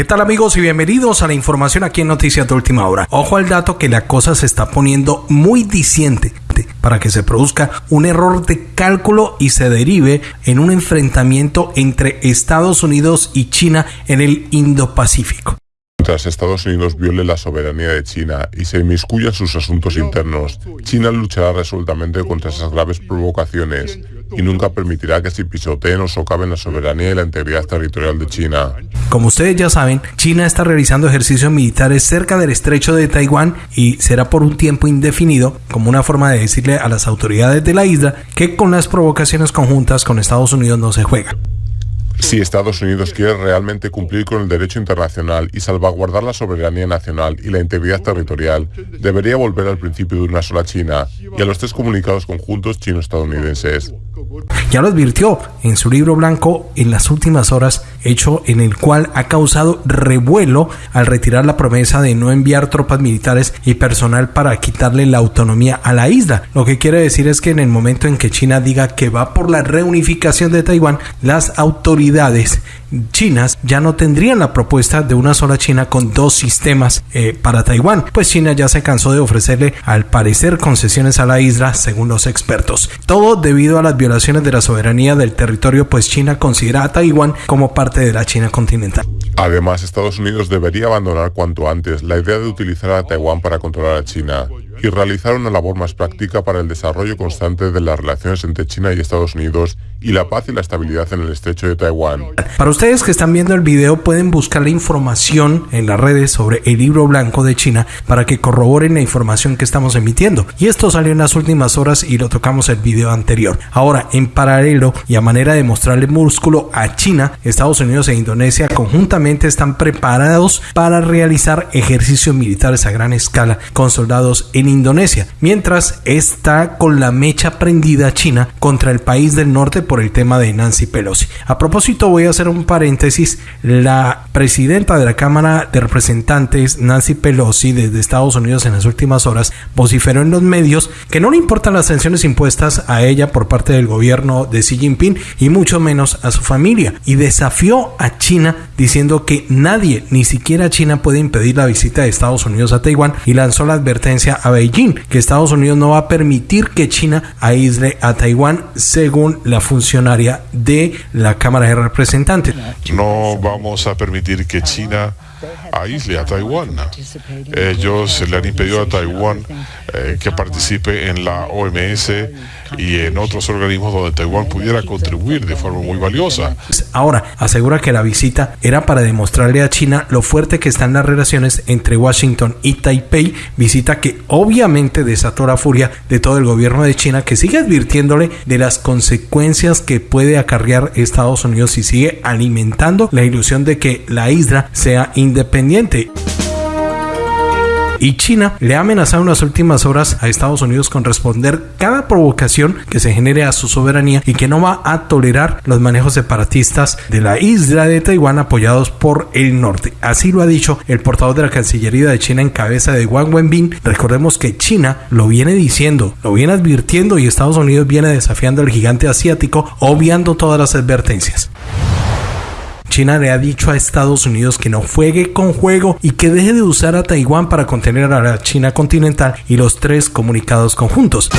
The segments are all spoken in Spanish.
¿Qué tal amigos y bienvenidos a la información aquí en Noticias de Última Hora? Ojo al dato que la cosa se está poniendo muy diciente para que se produzca un error de cálculo y se derive en un enfrentamiento entre Estados Unidos y China en el Indo-Pacífico. Mientras Estados Unidos viole la soberanía de China y se inmiscuya en sus asuntos internos, China luchará resueltamente contra esas graves provocaciones y nunca permitirá que se pisoteen o socaven la soberanía y la integridad territorial de China. Como ustedes ya saben, China está realizando ejercicios militares cerca del estrecho de Taiwán y será por un tiempo indefinido como una forma de decirle a las autoridades de la isla que con las provocaciones conjuntas con Estados Unidos no se juega. Si Estados Unidos quiere realmente cumplir con el derecho internacional y salvaguardar la soberanía nacional y la integridad territorial, debería volver al principio de una sola China y a los tres comunicados conjuntos chino-estadounidenses. Ya lo advirtió en su libro blanco en las últimas horas, hecho en el cual ha causado revuelo al retirar la promesa de no enviar tropas militares y personal para quitarle la autonomía a la isla. Lo que quiere decir es que en el momento en que China diga que va por la reunificación de Taiwán, las autoridades chinas ya no tendrían la propuesta de una sola China con dos sistemas eh, para Taiwán, pues China ya se cansó de ofrecerle al parecer concesiones a la isla según los expertos. Todo debido a las violaciones de la soberanía del territorio, pues China considera a Taiwán como parte de la China continental. Además, Estados Unidos debería abandonar cuanto antes la idea de utilizar a Taiwán para controlar a China y realizar una labor más práctica para el desarrollo constante de las relaciones entre China y Estados Unidos y la paz y la estabilidad en el estrecho de Taiwán. Para ustedes que están viendo el video pueden buscar la información en las redes sobre el libro blanco de China para que corroboren la información que estamos emitiendo. Y esto salió en las últimas horas y lo tocamos el video anterior. Ahora, en paralelo y a manera de mostrarle músculo a China, Estados Unidos e Indonesia conjuntamente están preparados para realizar ejercicios militares a gran escala con soldados en Indonesia, mientras está con la mecha prendida China contra el país del norte por el tema de Nancy Pelosi. A propósito, voy a hacer un paréntesis. La presidenta de la Cámara de Representantes, Nancy Pelosi, desde Estados Unidos en las últimas horas, vociferó en los medios que no le importan las sanciones impuestas a ella por parte del gobierno de Xi Jinping y mucho menos a su familia y desafió a China diciendo que nadie, ni siquiera China, puede impedir la visita de Estados Unidos a Taiwán y lanzó la advertencia a Beijing que Estados Unidos no va a permitir que China aísle a Taiwán según la funcionaria de la Cámara de Representantes. No vamos a permitir que China a Taiwán. Ellos le han impedido a Taiwán eh, que participe en la OMS y en otros organismos donde Taiwán pudiera contribuir de forma muy valiosa. Ahora, asegura que la visita era para demostrarle a China lo fuerte que están las relaciones entre Washington y Taipei, visita que obviamente desató la furia de todo el gobierno de China que sigue advirtiéndole de las consecuencias que puede acarrear Estados Unidos si sigue alimentando la ilusión de que la isla sea independiente y China le ha amenazado en las últimas horas a Estados Unidos con responder cada provocación que se genere a su soberanía y que no va a tolerar los manejos separatistas de la isla de Taiwán apoyados por el norte. Así lo ha dicho el portavoz de la Cancillería de China en cabeza de Wang Wenbin. Recordemos que China lo viene diciendo, lo viene advirtiendo y Estados Unidos viene desafiando al gigante asiático, obviando todas las advertencias. China le ha dicho a Estados Unidos que no juegue con juego y que deje de usar a Taiwán para contener a la China continental y los tres comunicados conjuntos.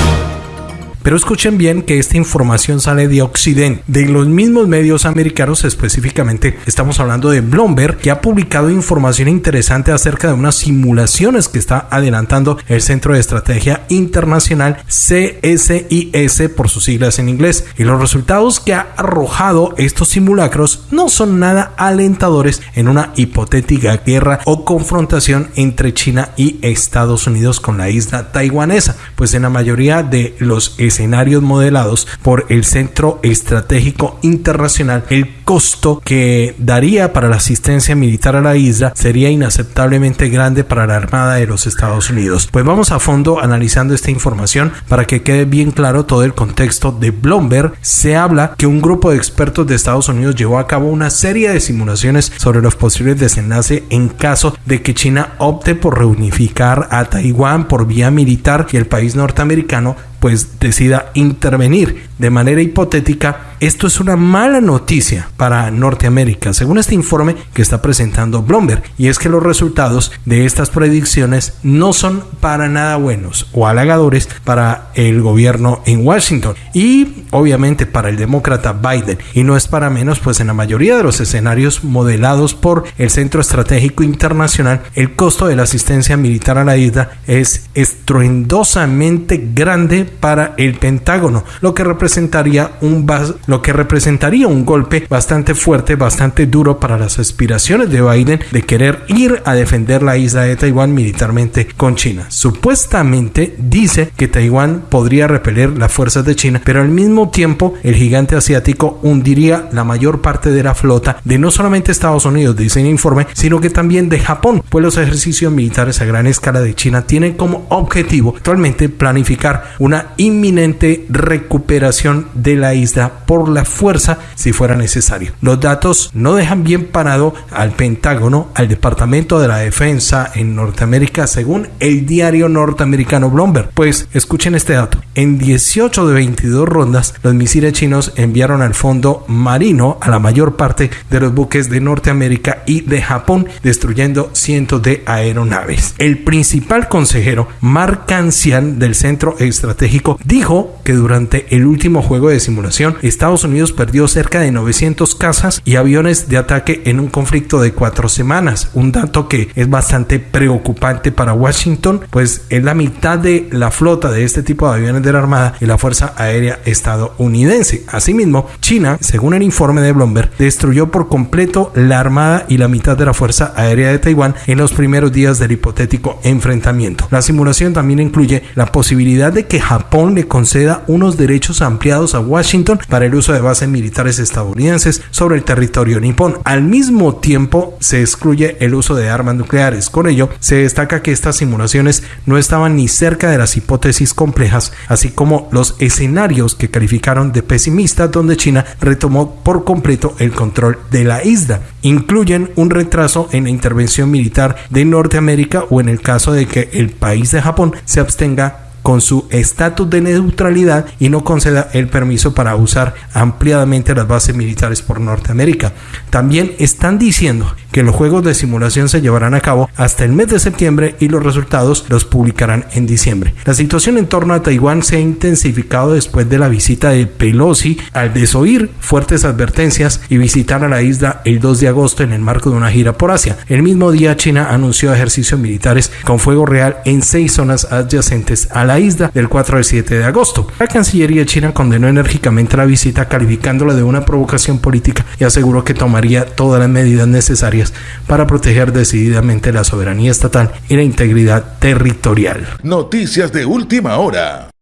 Pero escuchen bien que esta información sale de Occidente, de los mismos medios americanos, específicamente estamos hablando de Bloomberg, que ha publicado información interesante acerca de unas simulaciones que está adelantando el Centro de Estrategia Internacional CSIS por sus siglas en inglés. Y los resultados que ha arrojado estos simulacros no son nada alentadores en una hipotética guerra o confrontación entre China y Estados Unidos con la isla taiwanesa, pues en la mayoría de los escenarios modelados por el Centro Estratégico Internacional, el costo que daría para la asistencia militar a la isla sería inaceptablemente grande para la Armada de los Estados Unidos. Pues vamos a fondo analizando esta información para que quede bien claro todo el contexto de Bloomberg. Se habla que un grupo de expertos de Estados Unidos llevó a cabo una serie de simulaciones sobre los posibles desenlaces en caso de que China opte por reunificar a Taiwán por vía militar y el país norteamericano pues decida intervenir de manera hipotética Esto es una mala noticia para Norteamérica, según este informe que está presentando Bloomberg, y es que los resultados de estas predicciones no son para nada buenos o halagadores para el gobierno en Washington y obviamente para el demócrata Biden. Y no es para menos, pues en la mayoría de los escenarios modelados por el Centro Estratégico Internacional, el costo de la asistencia militar a la isla es estruendosamente grande para el Pentágono, lo que representaría un lo que representaría un golpe bastante fuerte, bastante duro para las aspiraciones de Biden de querer ir a defender la isla de Taiwán militarmente con China. Supuestamente dice que Taiwán podría repeler las fuerzas de China, pero al mismo tiempo el gigante asiático hundiría la mayor parte de la flota de no solamente Estados Unidos, dice el informe, sino que también de Japón, pues los ejercicios militares a gran escala de China tienen como objetivo actualmente planificar una inminente recuperación de la isla por la fuerza si fuera necesario. Los datos no dejan bien parado al Pentágono, al Departamento de la Defensa en Norteamérica, según el diario norteamericano Bloomberg. Pues escuchen este dato. En 18 de 22 rondas, los misiles chinos enviaron al fondo marino a la mayor parte de los buques de Norteamérica y de Japón, destruyendo cientos de aeronaves. El principal consejero, Mark Cancian, del Centro Estratégico, dijo que durante el último juego de simulación, Estados Unidos perdió cerca de 900 casas y aviones de ataque en un conflicto de cuatro semanas, un dato que es bastante preocupante para Washington, pues es la mitad de la flota de este tipo de aviones de la Armada y la Fuerza Aérea estadounidense. Asimismo, China, según el informe de Bloomberg, destruyó por completo la Armada y la mitad de la Fuerza Aérea de Taiwán en los primeros días del hipotético enfrentamiento. La simulación también incluye la posibilidad de que Japón le conceda unos derechos ampliados a Washington para el uso de bases militares estadounidenses sobre el territorio nipón. Al mismo tiempo, se excluye el uso de armas nucleares. Con ello, se destaca que estas simulaciones no estaban ni cerca de las hipótesis complejas, así como los escenarios que calificaron de pesimistas donde China retomó por completo el control de la isla. Incluyen un retraso en la intervención militar de Norteamérica o en el caso de que el país de Japón se abstenga con su estatus de neutralidad y no conceda el permiso para usar ampliadamente las bases militares por Norteamérica. También están diciendo que los juegos de simulación se llevarán a cabo hasta el mes de septiembre y los resultados los publicarán en diciembre. La situación en torno a Taiwán se ha intensificado después de la visita de Pelosi al desoír fuertes advertencias y visitar a la isla el 2 de agosto en el marco de una gira por Asia. El mismo día China anunció ejercicios militares con fuego real en seis zonas adyacentes a la isla del 4 al 7 de agosto. La Cancillería china condenó enérgicamente la visita calificándola de una provocación política y aseguró que tomaría todas las medidas necesarias para proteger decididamente la soberanía estatal y la integridad territorial. Noticias de última hora.